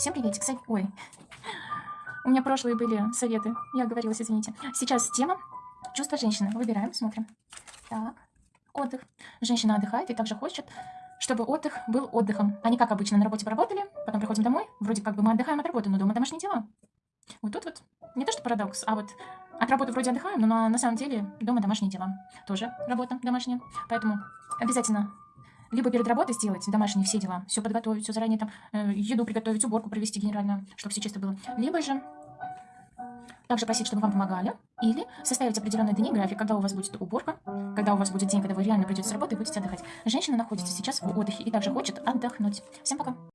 Всем приветик. Со- Ой, у меня прошлые были советы. Я оговорилась, извините. Сейчас тема чувство женщины. Выбираем, смотрим. Так, отдых. Женщина отдыхает и также хочет, чтобы отдых был отдыхом. Не как обычно, на работе поработали, потом приходим домой, вроде как бы мы отдыхаем от работы, но дома домашние дела. Вот тут вот не то что парадокс, а вот от работы вроде отдыхаем, но на, на самом деле дома домашние дела. Тоже работа домашняя. Поэтому обязательно либо перед работой сделать домашние все дела, все подготовить, все заранее там, э, еду приготовить, уборку провести генеральную, чтобы все чисто было. Либо же также просить, чтобы вам помогали, или составить определенные дни график, когда у вас будет уборка, когда у вас будет день, когда вы реально придете с работы и будете отдыхать. Женщина находится сейчас в отдыхе и также хочет отдохнуть. Всем пока!